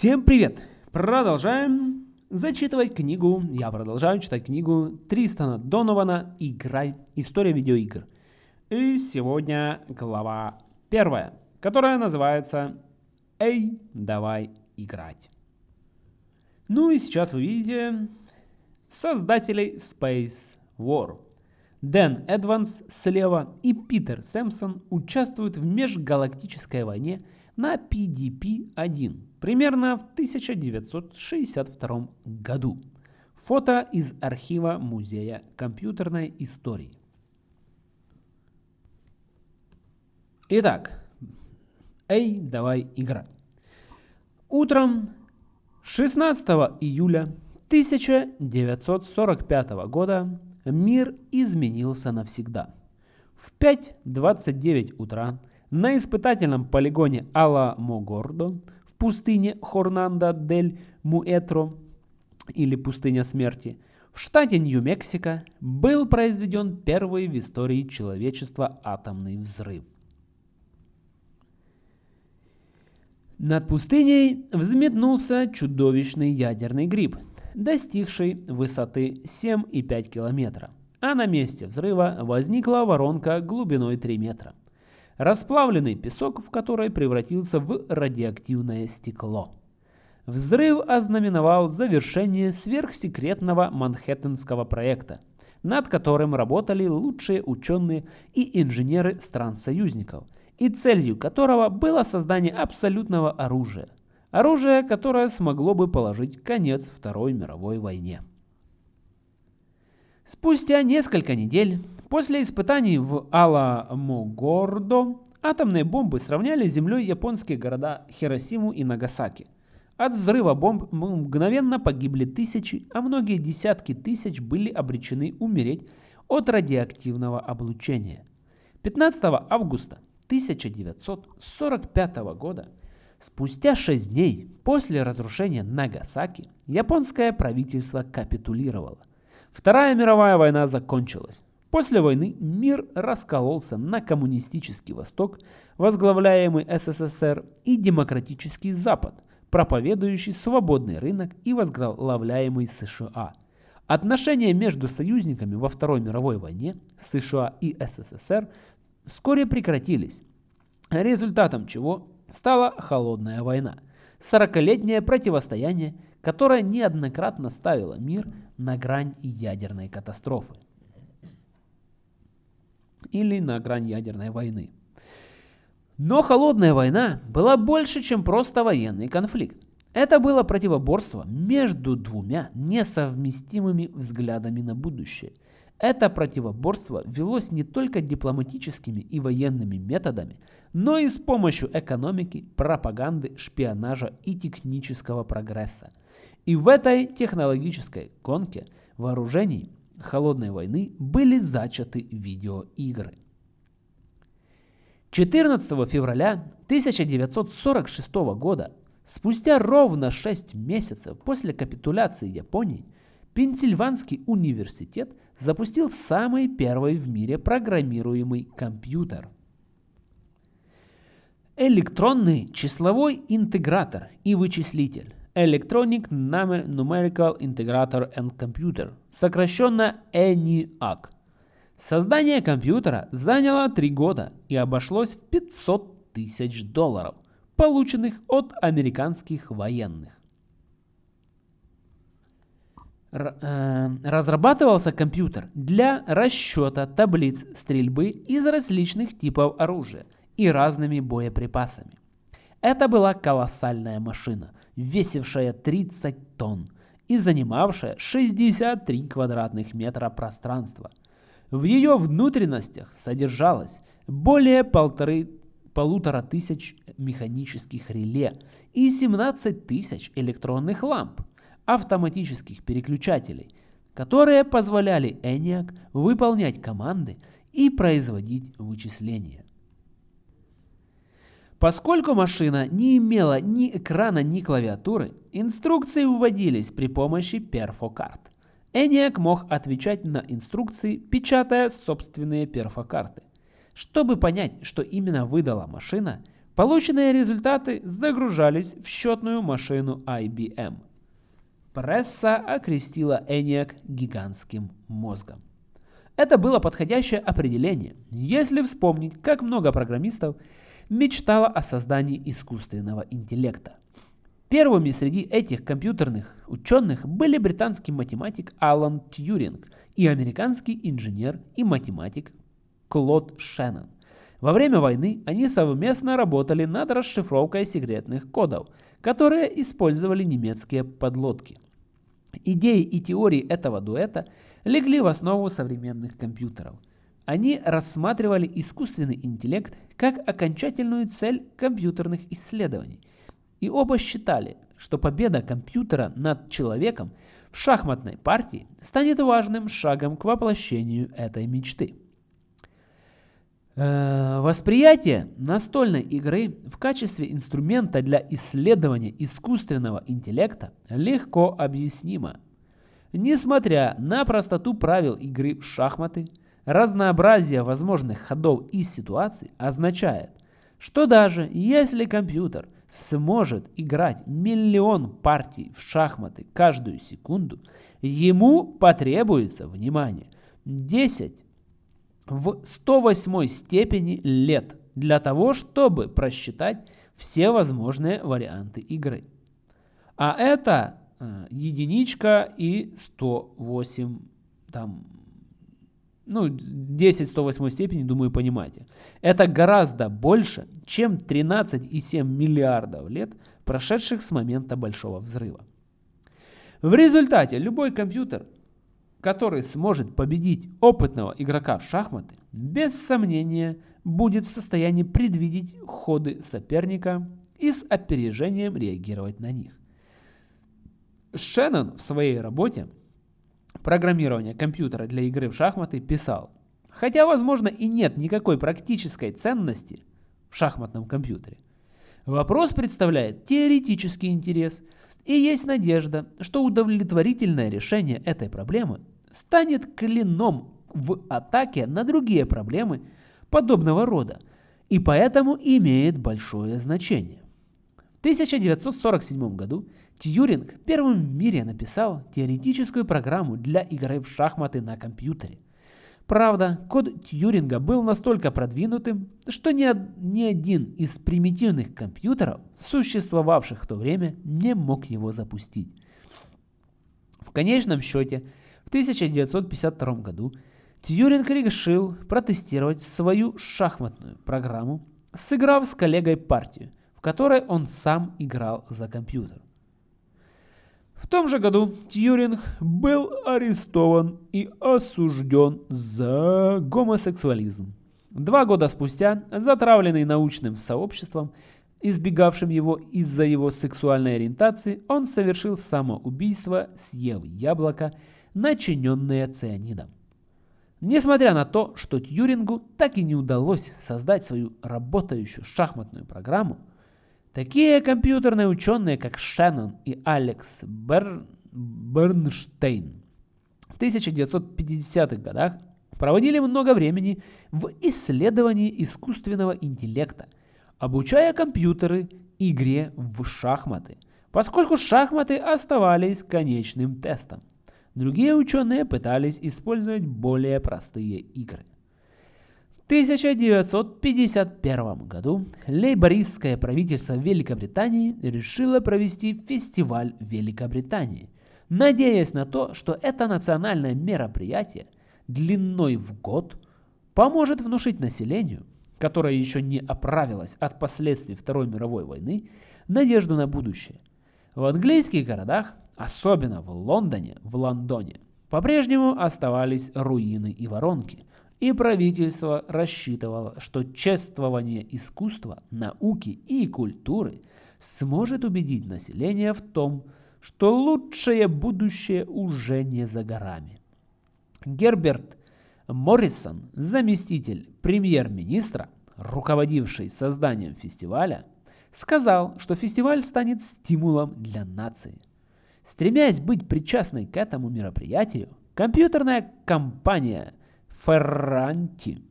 Всем привет! Продолжаем зачитывать книгу, я продолжаю читать книгу Тристана Донована «Играй. История видеоигр». И сегодня глава первая, которая называется «Эй, давай играть». Ну и сейчас вы видите создателей Space War. Дэн Эдванс слева и Питер Сэмпсон участвуют в межгалактической войне на PDP-1 примерно в 1962 году. Фото из архива Музея компьютерной истории. Итак, эй, давай играть. Утром 16 июля 1945 года мир изменился навсегда. В 5.29 утра на испытательном полигоне Ала-Могордо в пустыне Хорнандо-дель-Муэтро или пустыня смерти в штате Нью-Мексико был произведен первый в истории человечества атомный взрыв. Над пустыней взметнулся чудовищный ядерный гриб, достигший высоты 7,5 километра, а на месте взрыва возникла воронка глубиной 3 метра расплавленный песок в который превратился в радиоактивное стекло. Взрыв ознаменовал завершение сверхсекретного Манхэттенского проекта, над которым работали лучшие ученые и инженеры стран-союзников, и целью которого было создание абсолютного оружия. Оружие, которое смогло бы положить конец Второй мировой войне. Спустя несколько недель после испытаний в Аламогордо атомные бомбы сравняли с землей японские города Хиросиму и Нагасаки. От взрыва бомб мгновенно погибли тысячи, а многие десятки тысяч были обречены умереть от радиоактивного облучения. 15 августа 1945 года, спустя 6 дней после разрушения Нагасаки, японское правительство капитулировало. Вторая мировая война закончилась. После войны мир раскололся на коммунистический Восток, возглавляемый СССР, и демократический Запад, проповедующий свободный рынок и возглавляемый США. Отношения между союзниками во Второй мировой войне США и СССР вскоре прекратились, результатом чего стала Холодная война, сорокалетнее противостояние, которое неоднократно ставило мир на грань ядерной катастрофы или на грань ядерной войны. Но холодная война была больше, чем просто военный конфликт. Это было противоборство между двумя несовместимыми взглядами на будущее. Это противоборство велось не только дипломатическими и военными методами, но и с помощью экономики, пропаганды, шпионажа и технического прогресса. И в этой технологической гонке вооружений Холодной войны были зачаты видеоигры. 14 февраля 1946 года, спустя ровно 6 месяцев после капитуляции Японии, Пенсильванский университет запустил самый первый в мире программируемый компьютер. Электронный числовой интегратор и вычислитель Electronic Numerical Integrator and Computer, сокращенно ENIAC. Создание компьютера заняло 3 года и обошлось в 500 тысяч долларов, полученных от американских военных. Э, разрабатывался компьютер для расчета таблиц стрельбы из различных типов оружия и разными боеприпасами. Это была колоссальная машина, весившая 30 тонн и занимавшая 63 квадратных метра пространства. В ее внутренностях содержалось более полторы, полутора тысяч механических реле и 17 тысяч электронных ламп, автоматических переключателей, которые позволяли ENIAC выполнять команды и производить вычисления. Поскольку машина не имела ни экрана, ни клавиатуры, инструкции вводились при помощи перфокарт. ENIAC мог отвечать на инструкции, печатая собственные перфокарты. Чтобы понять, что именно выдала машина, Полученные результаты загружались в счетную машину IBM. Пресса окрестила ENIAC гигантским мозгом. Это было подходящее определение, если вспомнить, как много программистов мечтало о создании искусственного интеллекта. Первыми среди этих компьютерных ученых были британский математик Алан Тьюринг и американский инженер и математик Клод Шеннон. Во время войны они совместно работали над расшифровкой секретных кодов, которые использовали немецкие подлодки. Идеи и теории этого дуэта легли в основу современных компьютеров. Они рассматривали искусственный интеллект как окончательную цель компьютерных исследований. И оба считали, что победа компьютера над человеком в шахматной партии станет важным шагом к воплощению этой мечты. Э, восприятие настольной игры в качестве инструмента для исследования искусственного интеллекта легко объяснимо. Несмотря на простоту правил игры в шахматы, разнообразие возможных ходов и ситуаций означает, что даже если компьютер сможет играть миллион партий в шахматы каждую секунду, ему потребуется, внимание, 10 в 108 степени лет для того, чтобы просчитать все возможные варианты игры. А это э, единичка и 108, там, ну, 10 108 степени, думаю, понимаете. Это гораздо больше, чем 13,7 миллиардов лет, прошедших с момента Большого Взрыва. В результате любой компьютер который сможет победить опытного игрока в шахматы, без сомнения будет в состоянии предвидеть ходы соперника и с опережением реагировать на них. Шеннон в своей работе «Программирование компьютера для игры в шахматы» писал, хотя, возможно, и нет никакой практической ценности в шахматном компьютере, вопрос представляет теоретический интерес – и есть надежда, что удовлетворительное решение этой проблемы станет клином в атаке на другие проблемы подобного рода и поэтому имеет большое значение. В 1947 году Тьюринг первым в мире написал теоретическую программу для игры в шахматы на компьютере. Правда, код Тьюринга был настолько продвинутым, что ни, ни один из примитивных компьютеров, существовавших в то время, не мог его запустить. В конечном счете, в 1952 году Тьюринг решил протестировать свою шахматную программу, сыграв с коллегой партию, в которой он сам играл за компьютер. В том же году Тьюринг был арестован и осужден за гомосексуализм. Два года спустя, затравленный научным сообществом, избегавшим его из-за его сексуальной ориентации, он совершил самоубийство, съев яблоко, начиненное цианидом. Несмотря на то, что Тьюрингу так и не удалось создать свою работающую шахматную программу, такие компьютерные ученые, как Шеннон и Алекс Бер... Бернштейн в 1950-х годах проводили много времени в исследовании искусственного интеллекта, обучая компьютеры игре в шахматы, поскольку шахматы оставались конечным тестом. Другие ученые пытались использовать более простые игры. В 1951 году лейбористское правительство Великобритании решило провести фестиваль Великобритании, надеясь на то, что это национальное мероприятие длиной в год поможет внушить населению, которое еще не оправилось от последствий Второй мировой войны, надежду на будущее. В английских городах особенно в Лондоне, в Лондоне, по-прежнему оставались руины и воронки, и правительство рассчитывало, что чествование искусства, науки и культуры сможет убедить население в том, что лучшее будущее уже не за горами. Герберт Моррисон, заместитель премьер-министра, руководивший созданием фестиваля, сказал, что фестиваль станет стимулом для нации. Стремясь быть причастной к этому мероприятию, компьютерная компания Ferranti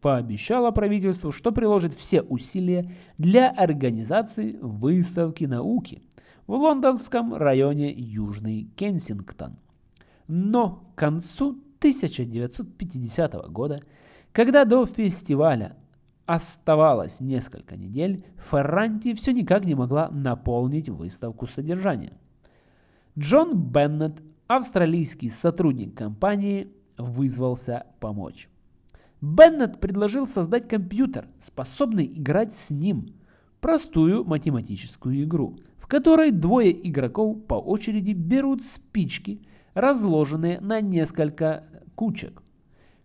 пообещала правительству, что приложит все усилия для организации выставки науки в лондонском районе Южный Кенсингтон. Но к концу 1950 года, когда до фестиваля оставалось несколько недель, Ферранти все никак не могла наполнить выставку содержанием. Джон Беннет, австралийский сотрудник компании, вызвался помочь. Беннет предложил создать компьютер, способный играть с ним, простую математическую игру, в которой двое игроков по очереди берут спички, разложенные на несколько кучек.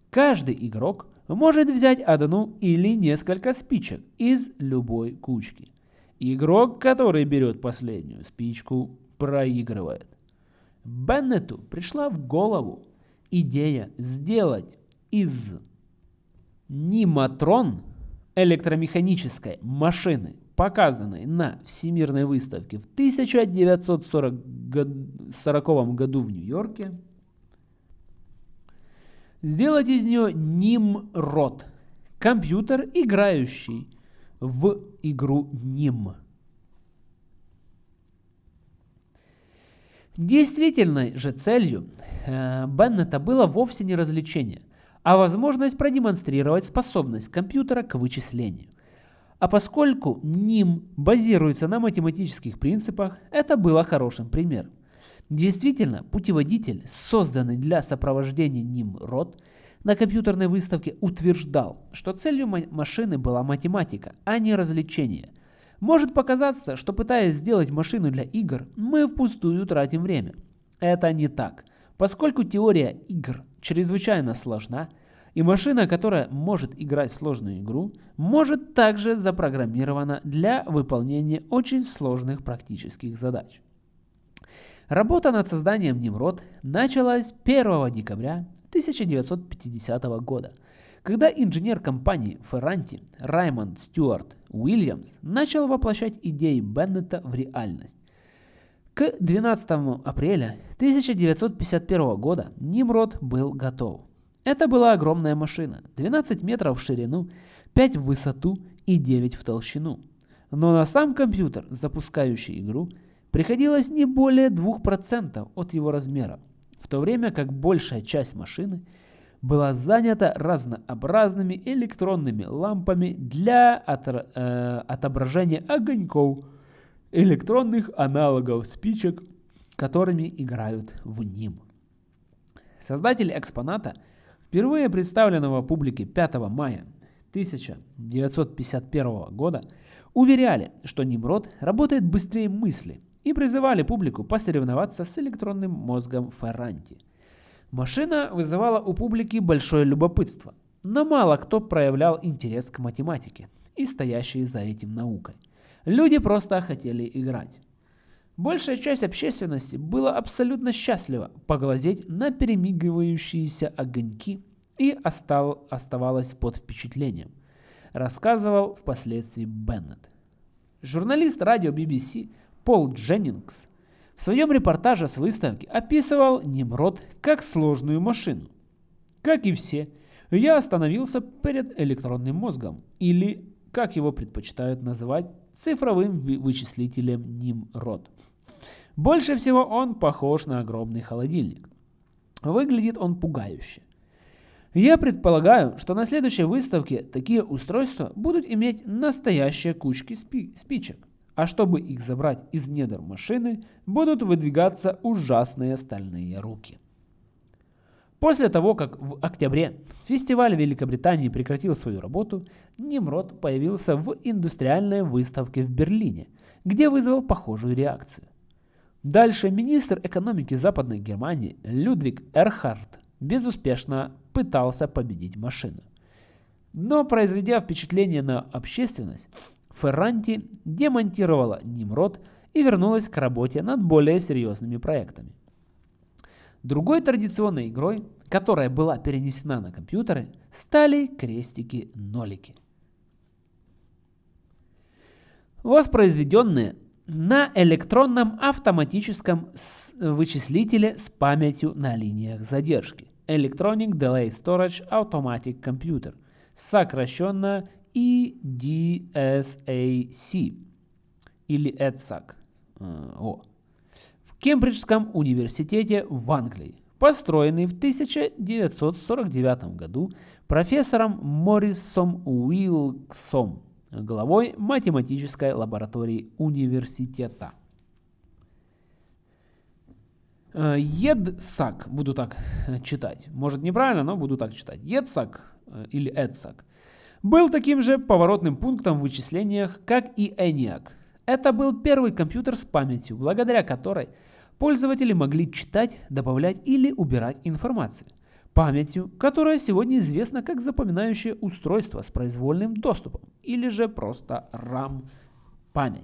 Каждый игрок может взять одну или несколько спичек из любой кучки. Игрок, который берет последнюю спичку, проигрывает. Беннету пришла в голову идея сделать из Ниматрон электромеханической машины, показанной на Всемирной выставке в 1940 году в Нью-Йорке, сделать из нее Нимрод, компьютер, играющий в игру Ним. Действительной же целью э, Беннета было вовсе не развлечение, а возможность продемонстрировать способность компьютера к вычислению. А поскольку НИМ базируется на математических принципах, это было хорошим примером. Действительно, путеводитель, созданный для сопровождения ним род, на компьютерной выставке утверждал, что целью машины была математика, а не развлечение. Может показаться, что пытаясь сделать машину для игр, мы впустую тратим время. Это не так, поскольку теория игр чрезвычайно сложна, и машина, которая может играть сложную игру, может также запрограммирована для выполнения очень сложных практических задач. Работа над созданием Немрод началась 1 декабря 1950 года, когда инженер компании Ferranti Раймонд Стюарт Уильямс начал воплощать идеи Беннета в реальность. К 12 апреля 1951 года Нимрод был готов. Это была огромная машина, 12 метров в ширину, 5 в высоту и 9 в толщину. Но на сам компьютер, запускающий игру, приходилось не более 2% от его размера, в то время как большая часть машины была занята разнообразными электронными лампами для отра э, отображения огоньков, электронных аналогов спичек, которыми играют в ним. Создатели экспоната, впервые представленного публике 5 мая 1951 года, уверяли, что Нимрод работает быстрее мысли – и призывали публику посоревноваться с электронным мозгом Ферранти. Машина вызывала у публики большое любопытство, но мало кто проявлял интерес к математике и стоящей за этим наукой. Люди просто хотели играть. Большая часть общественности была абсолютно счастлива поглазеть на перемигивающиеся огоньки и остал, оставалась под впечатлением, рассказывал впоследствии Беннет. Журналист радио BBC Пол Дженнингс в своем репортаже с выставки описывал Немрод как сложную машину. Как и все, я остановился перед электронным мозгом, или, как его предпочитают называть, цифровым вычислителем Нимрод. Больше всего он похож на огромный холодильник. Выглядит он пугающе. Я предполагаю, что на следующей выставке такие устройства будут иметь настоящие кучки спи спичек а чтобы их забрать из недр машины, будут выдвигаться ужасные стальные руки. После того, как в октябре фестиваль Великобритании прекратил свою работу, Нимрод появился в индустриальной выставке в Берлине, где вызвал похожую реакцию. Дальше министр экономики Западной Германии Людвиг Эрхард безуспешно пытался победить машину. Но произведя впечатление на общественность, Ферранти демонтировала Нимрод и вернулась к работе над более серьезными проектами. Другой традиционной игрой, которая была перенесена на компьютеры, стали крестики-нолики. Воспроизведенные на электронном автоматическом вычислителе с памятью на линиях задержки Electronic Delay Storage Automatic Computer – сокращенно EDSAC или EDSAC. Э, о. В Кембриджском университете в Англии, построенный в 1949 году профессором Моррисом Уилксом, главой математической лаборатории университета. Э, Едсак, буду так читать, может неправильно, но буду так читать. Едсак э, или Эдсак был таким же поворотным пунктом в вычислениях, как и ENIAC. Это был первый компьютер с памятью, благодаря которой пользователи могли читать, добавлять или убирать информацию. Памятью, которая сегодня известна как запоминающее устройство с произвольным доступом, или же просто RAM память.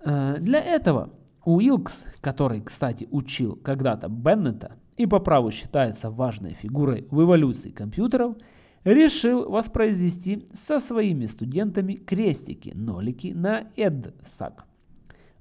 Э, для этого Уилкс, который, кстати, учил когда-то Беннета и по праву считается важной фигурой в эволюции компьютеров, решил воспроизвести со своими студентами крестики-нолики на EDSAC.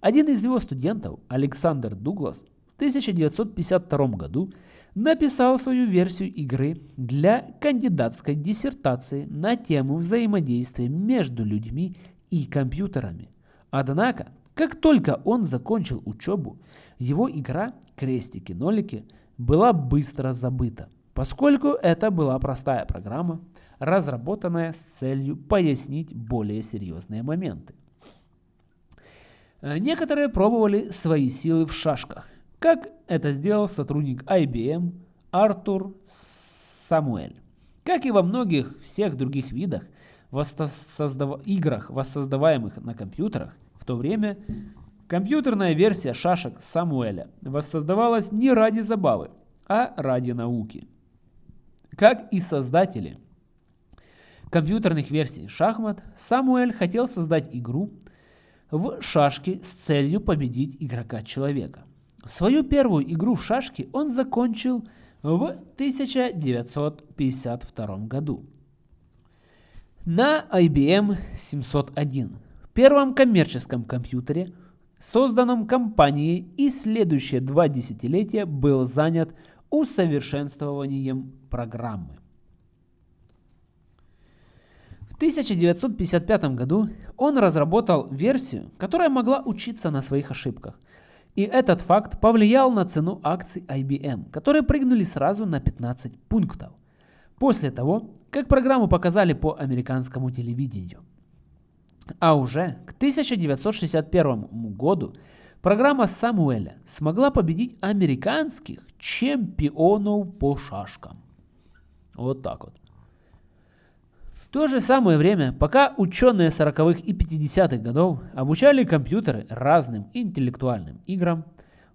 Один из его студентов, Александр Дуглас, в 1952 году написал свою версию игры для кандидатской диссертации на тему взаимодействия между людьми и компьютерами. Однако как только он закончил учебу, его игра «Крестики-нолики» была быстро забыта, поскольку это была простая программа, разработанная с целью пояснить более серьезные моменты. Некоторые пробовали свои силы в шашках, как это сделал сотрудник IBM Артур Самуэль. Как и во многих всех других видах воссоздав... играх, воссоздаваемых на компьютерах, то время компьютерная версия шашек Самуэля воссоздавалась не ради забавы, а ради науки. Как и создатели компьютерных версий шахмат, Самуэль хотел создать игру в шашки с целью победить игрока-человека. Свою первую игру в шашки он закончил в 1952 году на IBM 701 первом коммерческом компьютере, созданном компанией и следующие два десятилетия был занят усовершенствованием программы. В 1955 году он разработал версию, которая могла учиться на своих ошибках. И этот факт повлиял на цену акций IBM, которые прыгнули сразу на 15 пунктов. После того, как программу показали по американскому телевидению. А уже к 1961 году программа Самуэля смогла победить американских чемпионов по шашкам. Вот так вот. В то же самое время, пока ученые 40-х и 50-х годов обучали компьютеры разным интеллектуальным играм,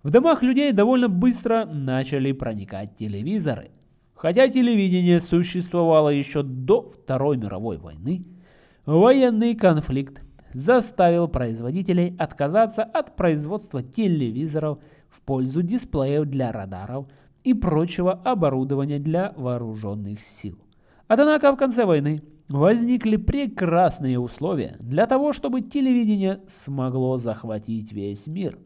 в домах людей довольно быстро начали проникать телевизоры. Хотя телевидение существовало еще до Второй мировой войны, Военный конфликт заставил производителей отказаться от производства телевизоров пользу дисплеев для радаров и прочего оборудования для вооруженных сил. Однако в конце войны возникли прекрасные условия для того, чтобы телевидение смогло захватить весь мир.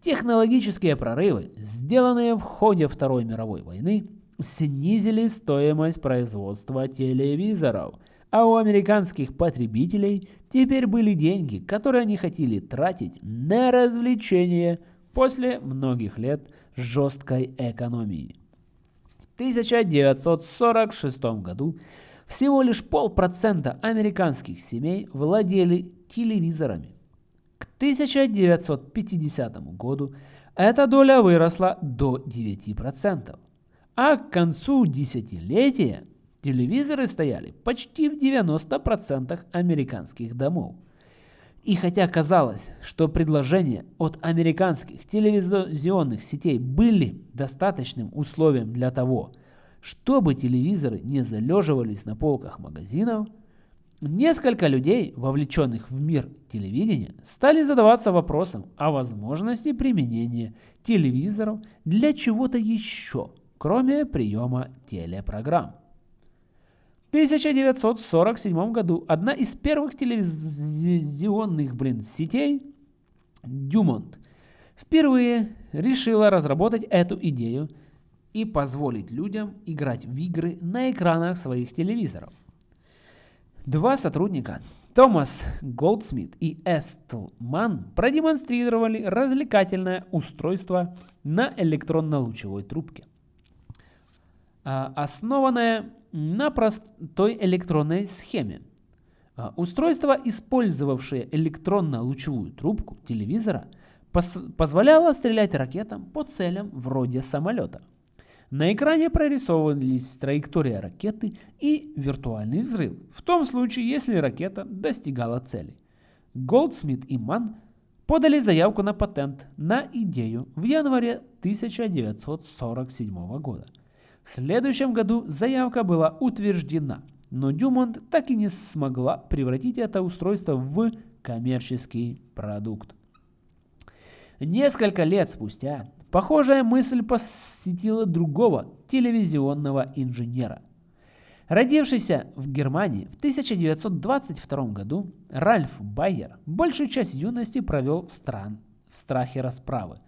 Технологические прорывы, сделанные в ходе Второй мировой войны, снизили стоимость производства телевизоров – а у американских потребителей теперь были деньги, которые они хотели тратить на развлечения после многих лет жесткой экономии. В 1946 году всего лишь полпроцента американских семей владели телевизорами. К 1950 году эта доля выросла до 9%, а к концу десятилетия Телевизоры стояли почти в 90% американских домов. И хотя казалось, что предложения от американских телевизионных сетей были достаточным условием для того, чтобы телевизоры не залеживались на полках магазинов, несколько людей, вовлеченных в мир телевидения, стали задаваться вопросом о возможности применения телевизоров для чего-то еще, кроме приема телепрограмм. 1947 году одна из первых телевизионных блин, сетей, Дюмонт, впервые решила разработать эту идею и позволить людям играть в игры на экранах своих телевизоров. Два сотрудника, Томас Голдсмит и Эстлман, продемонстрировали развлекательное устройство на электронно-лучевой трубке, а, основанное на простой электронной схеме. А, устройство, использовавшее электронно-лучевую трубку телевизора, позволяло стрелять ракетам по целям вроде самолета. На экране прорисовывались траектория ракеты и виртуальный взрыв, в том случае, если ракета достигала цели. Голдсмит и Ман подали заявку на патент на идею в январе 1947 года. В следующем году заявка была утверждена, но Дюмонт так и не смогла превратить это устройство в коммерческий продукт. Несколько лет спустя Похожая мысль посетила другого телевизионного инженера. Родившийся в Германии в 1922 году, Ральф Байер большую часть юности провел в, стран, в страхе расправы,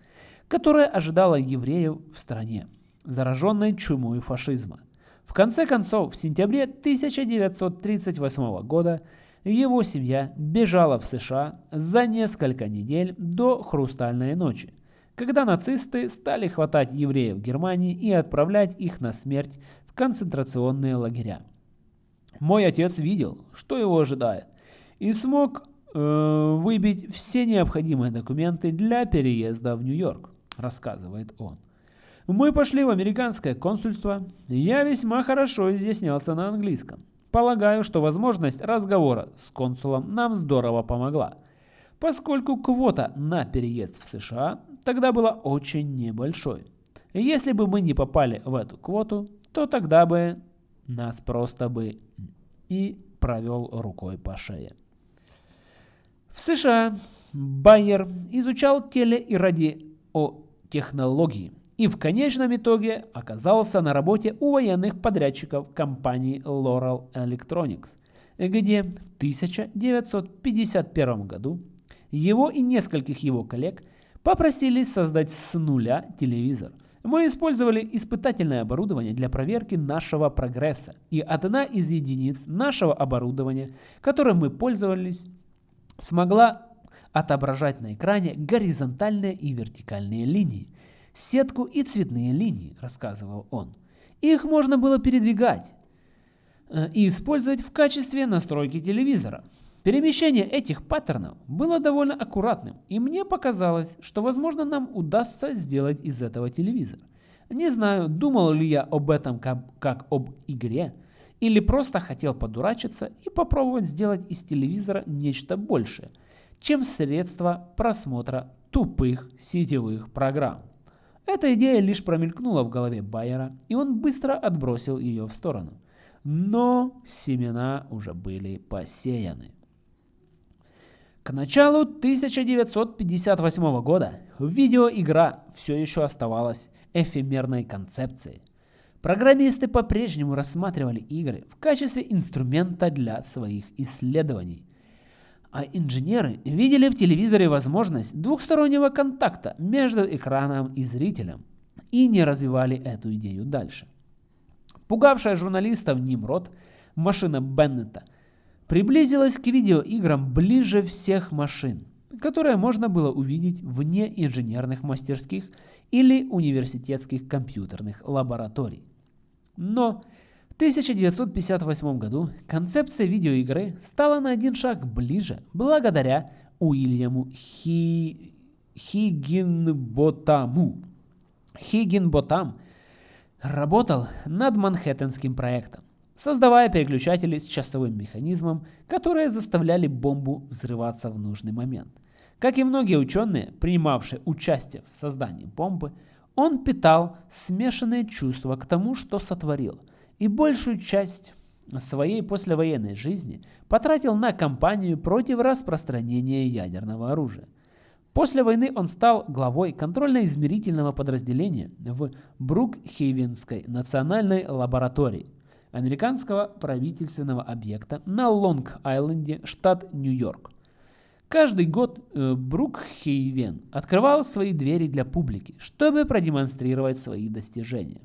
которая ожидала евреев в стране, зараженной чумой фашизма. В конце концов, в сентябре 1938 года его семья бежала в США за несколько недель до «Хрустальной ночи», когда нацисты стали хватать евреев Германии и отправлять их на смерть в концентрационные лагеря. Мой отец видел, что его ожидает, и смог э, выбить все необходимые документы для переезда в Нью-Йорк, рассказывает он. Мы пошли в американское консульство, я весьма хорошо изъяснялся на английском. Полагаю, что возможность разговора с консулом нам здорово помогла, поскольку квота на переезд в США тогда была очень небольшой. Если бы мы не попали в эту квоту, то тогда бы нас просто бы и провел рукой по шее. В США Байер изучал теле- и радиотехнологии и в конечном итоге оказался на работе у военных подрядчиков компании Laurel Electronics, где в 1951 году его и нескольких его коллег – Попросили создать с нуля телевизор. Мы использовали испытательное оборудование для проверки нашего прогресса. И одна из единиц нашего оборудования, которым мы пользовались, смогла отображать на экране горизонтальные и вертикальные линии, сетку и цветные линии, рассказывал он. Их можно было передвигать э, и использовать в качестве настройки телевизора. Перемещение этих паттернов было довольно аккуратным, и мне показалось, что возможно нам удастся сделать из этого телевизор. Не знаю, думал ли я об этом как, как об игре, или просто хотел подурачиться и попробовать сделать из телевизора нечто большее, чем средство просмотра тупых сетевых программ. Эта идея лишь промелькнула в голове Байера, и он быстро отбросил ее в сторону. Но семена уже были посеяны. К началу 1958 года видеоигра все еще оставалась эфемерной концепцией. Программисты по-прежнему рассматривали игры в качестве инструмента для своих исследований. А инженеры видели в телевизоре возможность двухстороннего контакта между экраном и зрителем и не развивали эту идею дальше. Пугавшая журналистов Нимрод, машина Беннета – приблизилась к видеоиграм ближе всех машин, которые можно было увидеть вне инженерных мастерских или университетских компьютерных лабораторий. Но в 1958 году концепция видеоигры стала на один шаг ближе благодаря Уильяму Хи... Хиггинботаму. Хиггинботам работал над Манхэттенским проектом создавая переключатели с часовым механизмом, которые заставляли бомбу взрываться в нужный момент. Как и многие ученые, принимавшие участие в создании бомбы, он питал смешанные чувства к тому, что сотворил, и большую часть своей послевоенной жизни потратил на кампанию против распространения ядерного оружия. После войны он стал главой контрольно-измерительного подразделения в Брукхейвенской национальной лаборатории – американского правительственного объекта на Лонг-Айленде, штат Нью-Йорк. Каждый год э, Брукхейвен открывал свои двери для публики, чтобы продемонстрировать свои достижения.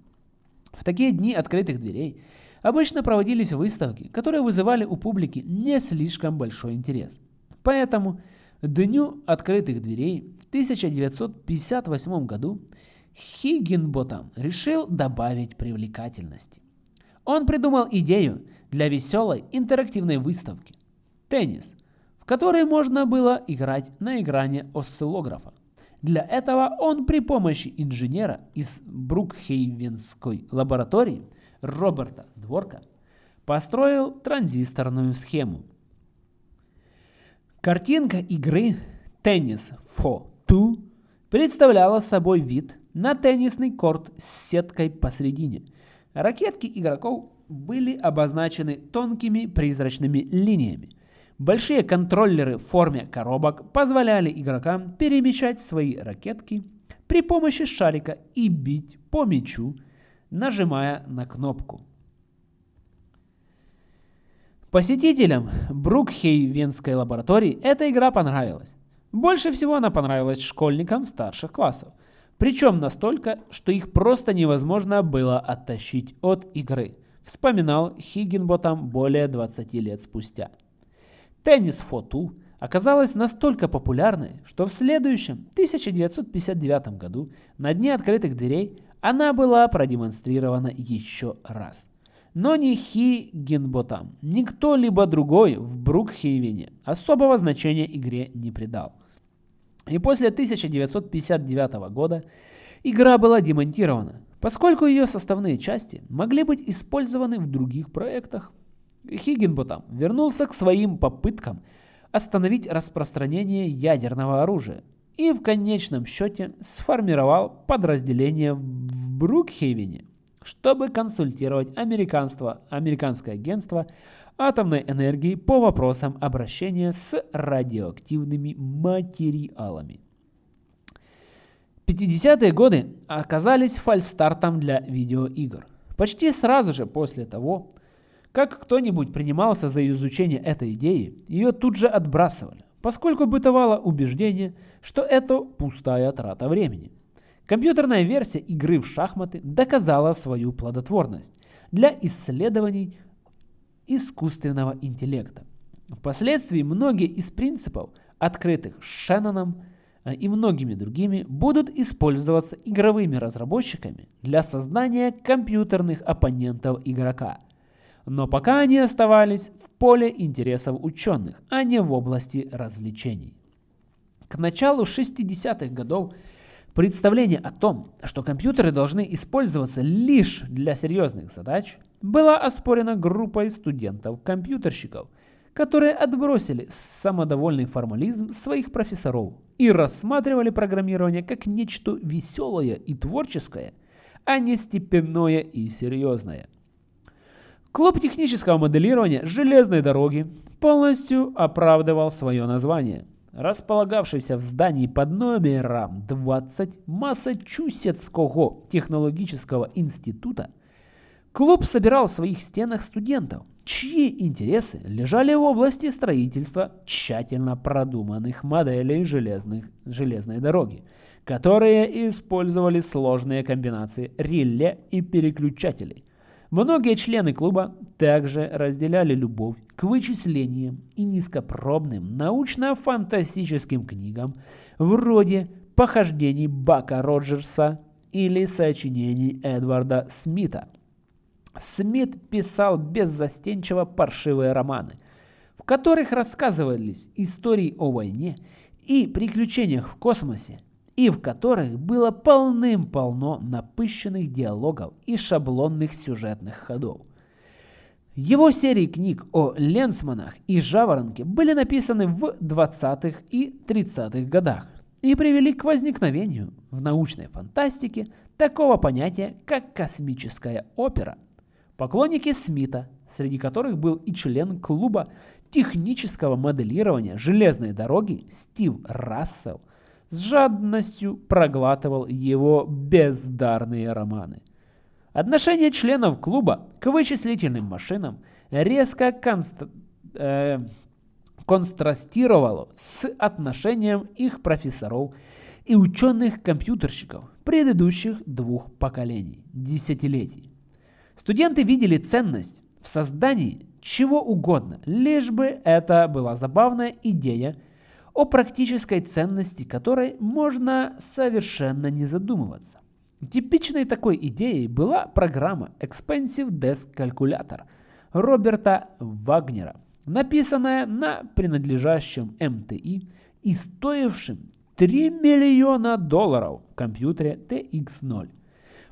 В такие дни открытых дверей обычно проводились выставки, которые вызывали у публики не слишком большой интерес. Поэтому Дню открытых дверей в 1958 году Хиггинботам решил добавить привлекательности. Он придумал идею для веселой интерактивной выставки – теннис, в которой можно было играть на экране осциллографа. Для этого он при помощи инженера из Брукхейвенской лаборатории Роберта Дворка построил транзисторную схему. Картинка игры «Теннис for Two» представляла собой вид на теннисный корт с сеткой посередине. Ракетки игроков были обозначены тонкими призрачными линиями. Большие контроллеры в форме коробок позволяли игрокам перемещать свои ракетки при помощи шарика и бить по мячу, нажимая на кнопку. Посетителям Брукхейвенской лаборатории эта игра понравилась. Больше всего она понравилась школьникам старших классов. Причем настолько, что их просто невозможно было оттащить от игры, вспоминал Хиггинботам более 20 лет спустя. Теннис Фоту оказалась настолько популярной, что в следующем 1959 году на Дне открытых дверей она была продемонстрирована еще раз. Но ни Хиггинботам, ни кто-либо другой в Брукхейвене особого значения игре не придал. И после 1959 года игра была демонтирована, поскольку ее составные части могли быть использованы в других проектах. Хиггинботам вернулся к своим попыткам остановить распространение ядерного оружия и в конечном счете сформировал подразделение в Брукхейвене, чтобы консультировать американское агентство атомной энергии по вопросам обращения с радиоактивными материалами. 50-е годы оказались фальстартом для видеоигр. Почти сразу же после того, как кто-нибудь принимался за изучение этой идеи, ее тут же отбрасывали, поскольку бытовало убеждение, что это пустая трата времени. Компьютерная версия игры в шахматы доказала свою плодотворность для исследований искусственного интеллекта. Впоследствии многие из принципов, открытых Шенноном э, и многими другими, будут использоваться игровыми разработчиками для создания компьютерных оппонентов игрока. Но пока они оставались в поле интересов ученых, а не в области развлечений. К началу 60-х годов Представление о том, что компьютеры должны использоваться лишь для серьезных задач, было оспорено группой студентов-компьютерщиков, которые отбросили самодовольный формализм своих профессоров и рассматривали программирование как нечто веселое и творческое, а не степенное и серьезное. Клуб технического моделирования железной дороги полностью оправдывал свое название – располагавшийся в здании под номером 20 Массачусетского технологического института, клуб собирал в своих стенах студентов, чьи интересы лежали в области строительства тщательно продуманных моделей железных, железной дороги, которые использовали сложные комбинации реле и переключателей. Многие члены клуба также разделяли любовь к вычислениям и низкопробным научно-фантастическим книгам вроде «Похождений Бака Роджерса» или сочинений Эдварда Смита. Смит писал беззастенчиво паршивые романы, в которых рассказывались истории о войне и приключениях в космосе, и в которых было полным-полно напыщенных диалогов и шаблонных сюжетных ходов. Его серии книг о Ленсманах и Жаворонке были написаны в 20-х и 30-х годах и привели к возникновению в научной фантастике такого понятия, как космическая опера. Поклонники Смита, среди которых был и член клуба технического моделирования железной дороги Стив Рассел, с жадностью проглатывал его бездарные романы. Отношение членов клуба к вычислительным машинам резко конст... э... контрастировало с отношением их профессоров и ученых-компьютерщиков предыдущих двух поколений, десятилетий. Студенты видели ценность в создании чего угодно, лишь бы это была забавная идея, о практической ценности которой можно совершенно не задумываться. Типичной такой идеей была программа Expensive Desk Calculator Роберта Вагнера, написанная на принадлежащем МТИ и стоившем 3 миллиона долларов компьютере TX0.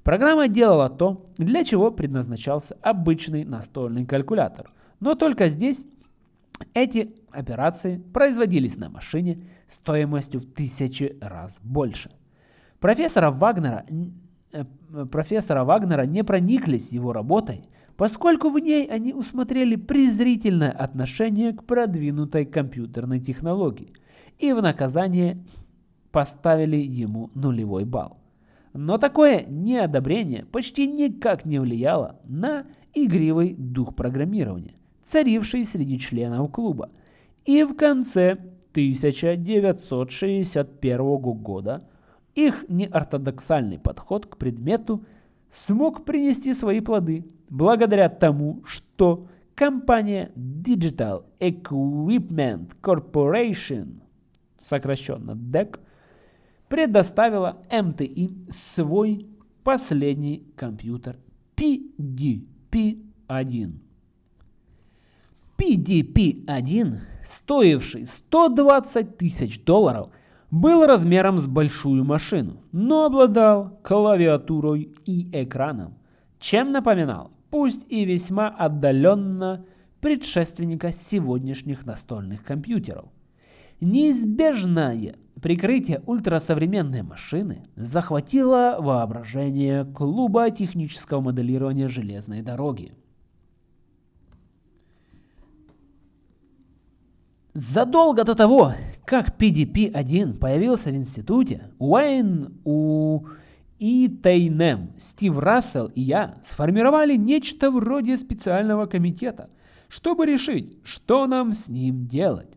Программа делала то, для чего предназначался обычный настольный калькулятор, но только здесь эти операции производились на машине стоимостью в тысячи раз больше. Профессора Вагнера, э, профессора Вагнера не прониклись его работой, поскольку в ней они усмотрели презрительное отношение к продвинутой компьютерной технологии и в наказание поставили ему нулевой балл. Но такое неодобрение почти никак не влияло на игривый дух программирования, царивший среди членов клуба. И в конце 1961 года их неортодоксальный подход к предмету смог принести свои плоды благодаря тому, что компания Digital Equipment Corporation, сокращенно DEC, предоставила МТИ свой последний компьютер PDP-1. PDP-1, стоивший 120 тысяч долларов, был размером с большую машину, но обладал клавиатурой и экраном, чем напоминал, пусть и весьма отдаленно, предшественника сегодняшних настольных компьютеров. Неизбежное прикрытие ультрасовременной машины захватило воображение клуба технического моделирования железной дороги. Задолго до того, как PDP-1 появился в институте, Уэйн у и Тейнем, Стив Рассел и я сформировали нечто вроде специального комитета, чтобы решить, что нам с ним делать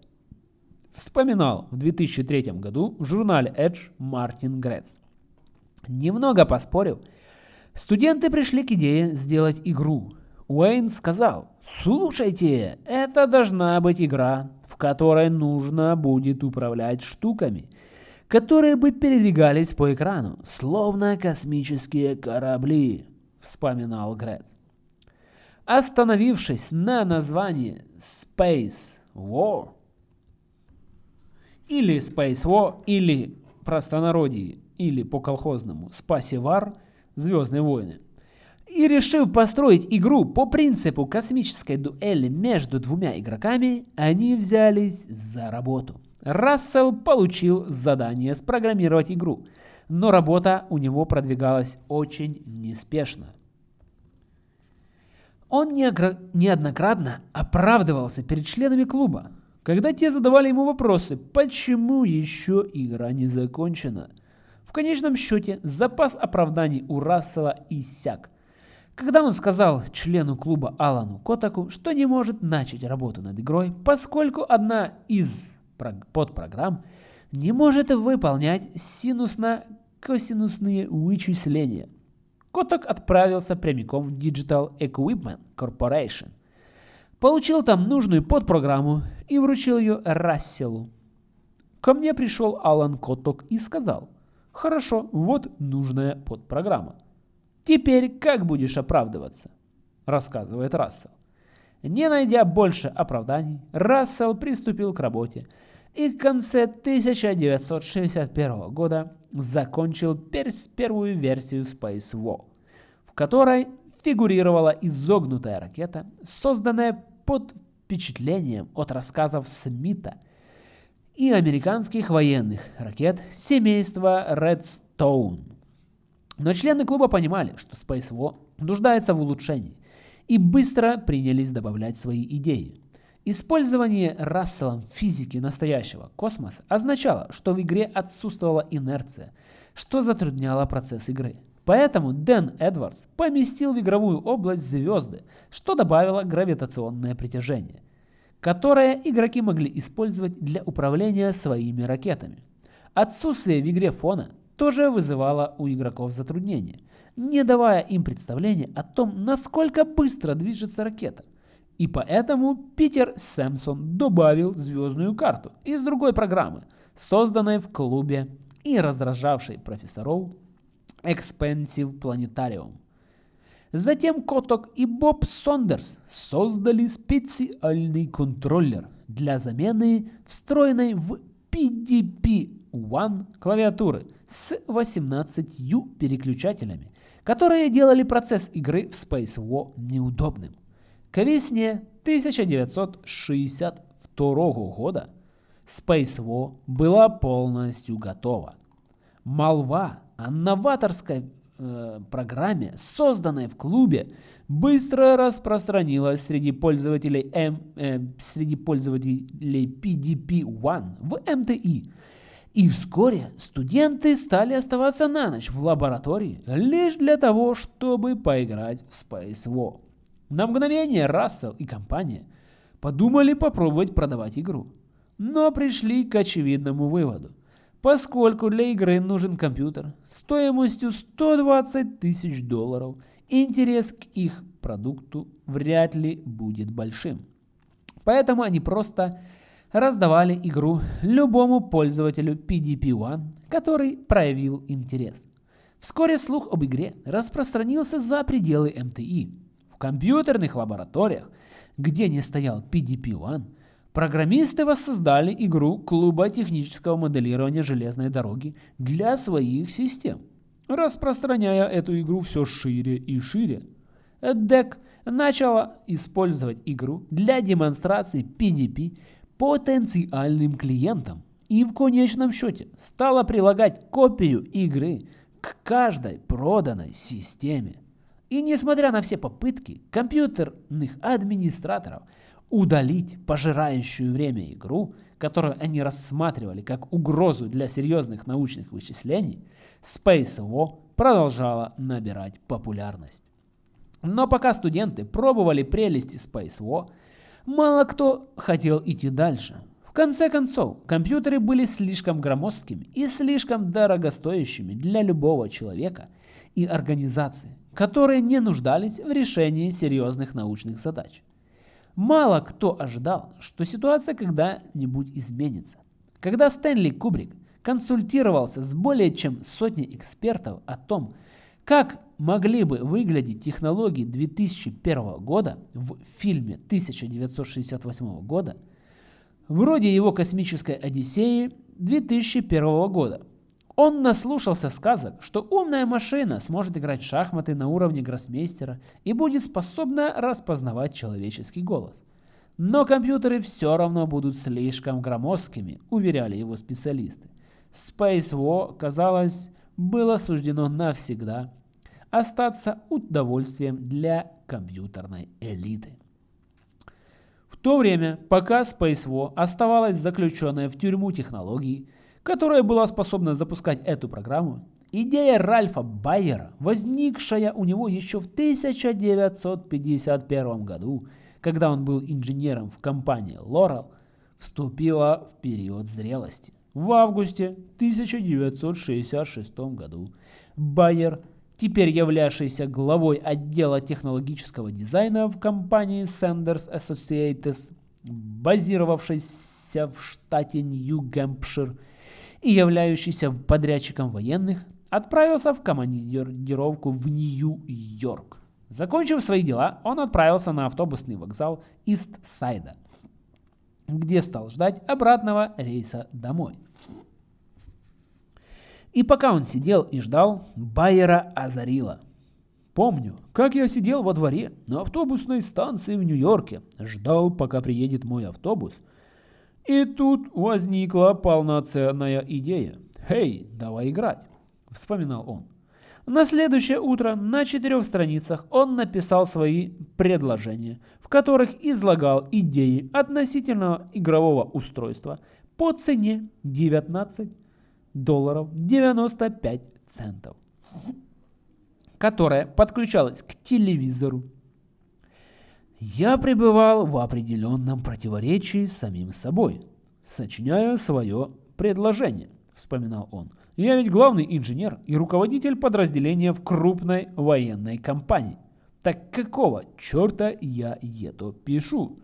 вспоминал в 2003 году в журнале Edge Мартин Грец. Немного поспорив, студенты пришли к идее сделать игру. Уэйн сказал, слушайте, это должна быть игра, которой нужно будет управлять штуками, которые бы передвигались по экрану, словно космические корабли, вспоминал Грец. Остановившись на названии Space War, или Space War, или простонародье, или по-колхозному Спасивар, Звездные войны. И решив построить игру по принципу космической дуэли между двумя игроками, они взялись за работу. Рассел получил задание спрограммировать игру, но работа у него продвигалась очень неспешно. Он неоднократно оправдывался перед членами клуба, когда те задавали ему вопросы, почему еще игра не закончена. В конечном счете, запас оправданий у Рассела иссяк. Когда он сказал члену клуба Алану Котаку, что не может начать работу над игрой, поскольку одна из подпрограмм не может выполнять синусно-косинусные вычисления. Котак отправился прямиком в Digital Equipment Corporation, Получил там нужную подпрограмму и вручил ее Расселу. Ко мне пришел Алан Котток и сказал, «Хорошо, вот нужная подпрограмма. Теперь как будешь оправдываться?» Рассказывает Рассел. Не найдя больше оправданий, Рассел приступил к работе и в конце 1961 года закончил первую версию Space War, в которой фигурировала изогнутая ракета, созданная под впечатлением от рассказов Смита и американских военных ракет семейства Redstone. Но члены клуба понимали, что Space War нуждается в улучшении, и быстро принялись добавлять свои идеи. Использование Расселом физики настоящего космоса означало, что в игре отсутствовала инерция, что затрудняло процесс игры. Поэтому Дэн Эдвардс поместил в игровую область звезды, что добавило гравитационное притяжение, которое игроки могли использовать для управления своими ракетами. Отсутствие в игре фона тоже вызывало у игроков затруднения, не давая им представления о том, насколько быстро движется ракета. И поэтому Питер Сэмпсон добавил звездную карту из другой программы, созданной в клубе и раздражавшей профессоров Expensive Planetarium. Затем Коток и Боб Сондерс создали специальный контроллер для замены встроенной в PDP-1 клавиатуры с 18 переключателями, которые делали процесс игры в Space War неудобным. К весне 1962 года Space War была полностью готова. Молва о новаторской э, программе, созданной в клубе, быстро распространилась среди пользователей, э, среди пользователей PDP-1 в МТИ. И вскоре студенты стали оставаться на ночь в лаборатории лишь для того, чтобы поиграть в Space War. На мгновение Рассел и компания подумали попробовать продавать игру, но пришли к очевидному выводу. Поскольку для игры нужен компьютер стоимостью 120 тысяч долларов, интерес к их продукту вряд ли будет большим. Поэтому они просто раздавали игру любому пользователю PDP-1, который проявил интерес. Вскоре слух об игре распространился за пределы МТИ. В компьютерных лабораториях, где не стоял PDP-1, Программисты воссоздали игру клуба технического моделирования железной дороги для своих систем, распространяя эту игру все шире и шире. DEC начала использовать игру для демонстрации PDP потенциальным клиентам и в конечном счете стала прилагать копию игры к каждой проданной системе. И несмотря на все попытки компьютерных администраторов – удалить пожирающую время игру, которую они рассматривали как угрозу для серьезных научных вычислений, Space War продолжала набирать популярность. Но пока студенты пробовали прелести Space War, мало кто хотел идти дальше. В конце концов, компьютеры были слишком громоздкими и слишком дорогостоящими для любого человека и организации, которые не нуждались в решении серьезных научных задач. Мало кто ожидал, что ситуация когда-нибудь изменится. Когда Стэнли Кубрик консультировался с более чем сотней экспертов о том, как могли бы выглядеть технологии 2001 года в фильме 1968 года, вроде его космической Одиссеи 2001 года, он наслушался сказок, что умная машина сможет играть в шахматы на уровне гроссмейстера и будет способна распознавать человеческий голос. Но компьютеры все равно будут слишком громоздкими, уверяли его специалисты. Space War, казалось, было суждено навсегда остаться удовольствием для компьютерной элиты. В то время, пока Space War оставалась заключенной в тюрьму технологий, которая была способна запускать эту программу, идея Ральфа Байера, возникшая у него еще в 1951 году, когда он был инженером в компании Laurel, вступила в период зрелости. В августе 1966 году Байер, теперь являвшийся главой отдела технологического дизайна в компании Sanders Associates, базировавшейся в штате Нью-Гэмпшир, и являющийся подрядчиком военных, отправился в командировку в Нью-Йорк. Закончив свои дела, он отправился на автобусный вокзал Ист-Сайда, где стал ждать обратного рейса домой. И пока он сидел и ждал, Байера озарило. Помню, как я сидел во дворе на автобусной станции в Нью-Йорке, ждал, пока приедет мой автобус – и тут возникла полноценная идея. «Хей, давай играть!» – вспоминал он. На следующее утро на четырех страницах он написал свои предложения, в которых излагал идеи относительного игрового устройства по цене 19 долларов 95 центов, которая подключалась к телевизору я пребывал в определенном противоречии с самим собой, сочиняя свое предложение, вспоминал он. «Я ведь главный инженер и руководитель подразделения в крупной военной компании. Так какого черта я это пишу?»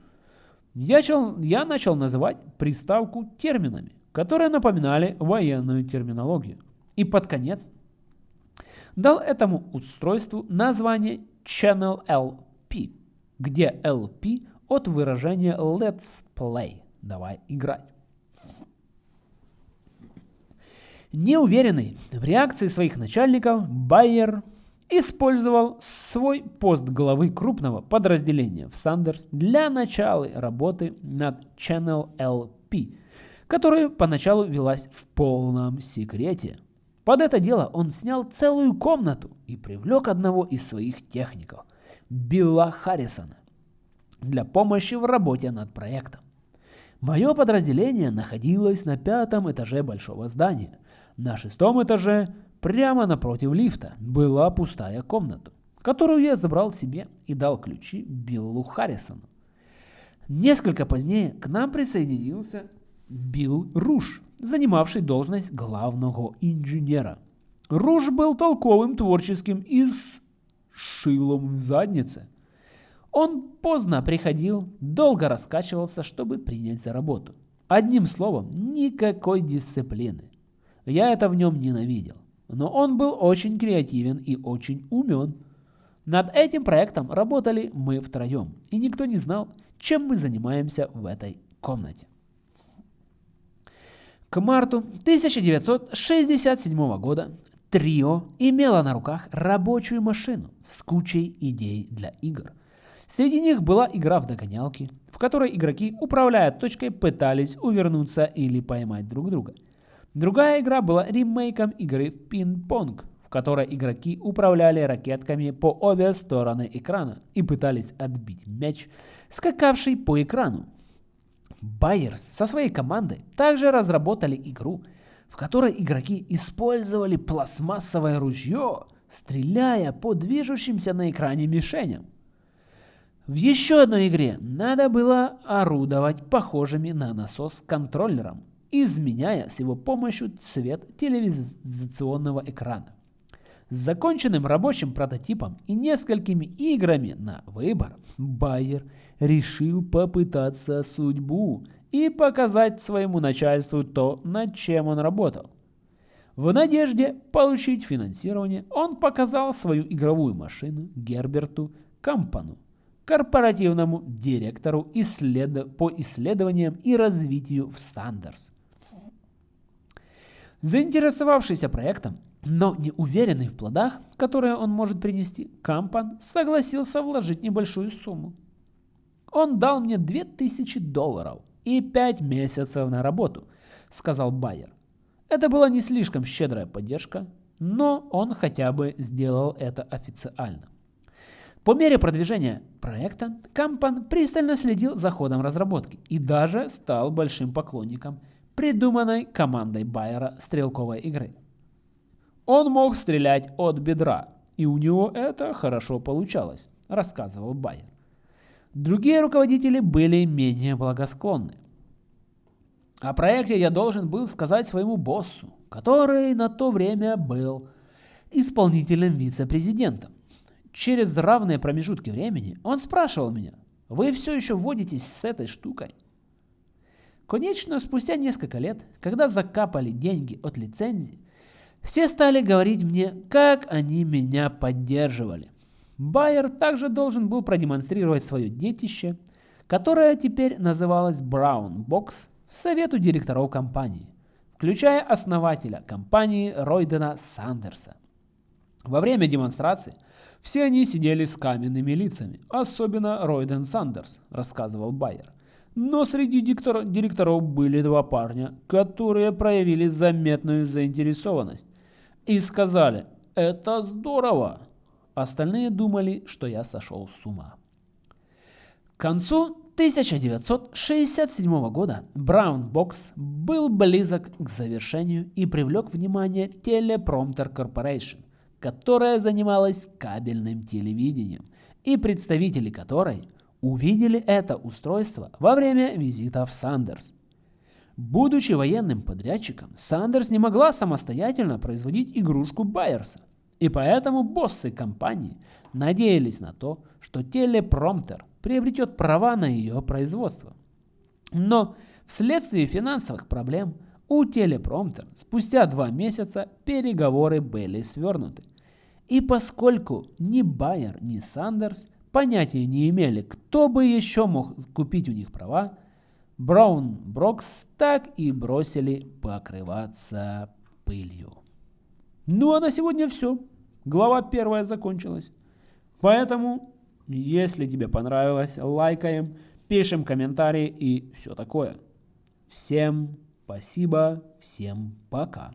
Я начал, я начал называть приставку терминами, которые напоминали военную терминологию. И под конец дал этому устройству название Channel LP, где LP от выражения Let's Play – давай играть. Неуверенный в реакции своих начальников, Байер использовал свой пост главы крупного подразделения в Сандерс для начала работы над Channel LP, которая поначалу велась в полном секрете. Под это дело он снял целую комнату и привлек одного из своих техников, Билла Харрисона, для помощи в работе над проектом. Мое подразделение находилось на пятом этаже большого здания. На шестом этаже, прямо напротив лифта, была пустая комната, которую я забрал себе и дал ключи Биллу Харрисону. Несколько позднее к нам присоединился Билл Руш, занимавший должность главного инженера. Руш был толковым творческим и с шилом в заднице – он поздно приходил, долго раскачивался, чтобы принять за работу. Одним словом, никакой дисциплины. Я это в нем ненавидел. Но он был очень креативен и очень умен. Над этим проектом работали мы втроем, и никто не знал, чем мы занимаемся в этой комнате. К марту 1967 года Трио имело на руках рабочую машину с кучей идей для игр – Среди них была игра в догонялки, в которой игроки, управляя точкой, пытались увернуться или поймать друг друга. Другая игра была ремейком игры в пинг-понг, в которой игроки управляли ракетками по обе стороны экрана и пытались отбить мяч, скакавший по экрану. Байерс со своей командой также разработали игру, в которой игроки использовали пластмассовое ружье, стреляя по движущимся на экране мишеням. В еще одной игре надо было орудовать похожими на насос контроллером, изменяя с его помощью цвет телевизионного экрана. С законченным рабочим прототипом и несколькими играми на выбор, Байер решил попытаться судьбу и показать своему начальству то, над чем он работал. В надежде получить финансирование он показал свою игровую машину Герберту Кампану, корпоративному директору исслед... по исследованиям и развитию в Сандерс. Заинтересовавшийся проектом, но не уверенный в плодах, которые он может принести, Кампан согласился вложить небольшую сумму. Он дал мне 2000 долларов и 5 месяцев на работу, сказал Байер. Это была не слишком щедрая поддержка, но он хотя бы сделал это официально. По мере продвижения проекта Кампан пристально следил за ходом разработки и даже стал большим поклонником придуманной командой Байера стрелковой игры. Он мог стрелять от бедра, и у него это хорошо получалось, рассказывал Байер. Другие руководители были менее благосклонны. О проекте я должен был сказать своему боссу, который на то время был исполнительным вице-президентом. Через равные промежутки времени он спрашивал меня, вы все еще водитесь с этой штукой? Конечно, спустя несколько лет, когда закапали деньги от лицензии, все стали говорить мне, как они меня поддерживали. Байер также должен был продемонстрировать свое детище, которое теперь называлось Brown Box, совету директоров компании, включая основателя компании Ройдена Сандерса. Во время демонстрации все они сидели с каменными лицами, особенно Ройден Сандерс, рассказывал Байер. Но среди диктор директоров были два парня, которые проявили заметную заинтересованность и сказали «Это здорово!». Остальные думали, что я сошел с ума. К концу 1967 года Brown Box был близок к завершению и привлек внимание Teleprompter Corporation, которая занималась кабельным телевидением, и представители которой увидели это устройство во время визита в Сандерс. Будучи военным подрядчиком, Сандерс не могла самостоятельно производить игрушку Байерса. И поэтому боссы компании надеялись на то, что телепромтер приобретет права на ее производство. Но вследствие финансовых проблем у телепромтер спустя два месяца переговоры были свернуты. И поскольку ни Байер, ни Сандерс понятия не имели, кто бы еще мог купить у них права, Браун Брокс так и бросили покрываться пылью. Ну а на сегодня все. Глава первая закончилась. Поэтому, если тебе понравилось, лайкаем, пишем комментарии и все такое. Всем спасибо, всем пока.